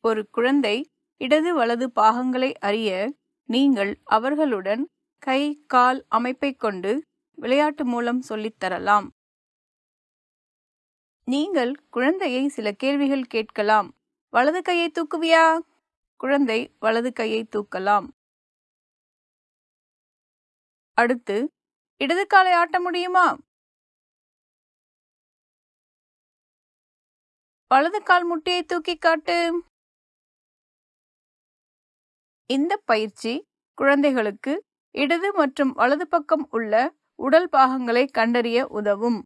ஒரு குழந்தை இடது வலது பாகங்களை அறிய நீங்கள் அவர்களுடன் கை கால் அமைப்பைக் கொண்டு விளையாட்டு மூலம் சொல்லித் தரலாம். நீங்கள் குழந்தையை சில கேள்விகள் கேட்கலாம். வலது கையை தூக்குவியா? குழந்தை வலது கையை தூக்கலாம். அடுத்து இடது காலை ஆட்ட முடியுமா? வலது கால் முட்டியை தூக்கி காட்டு. இந்த பயிற்சி குழந்தைகளுக்கு இடது மற்றும் வலது பக்கம் உள்ள உடல் பாகங்களை கண்டறிய உதவும்.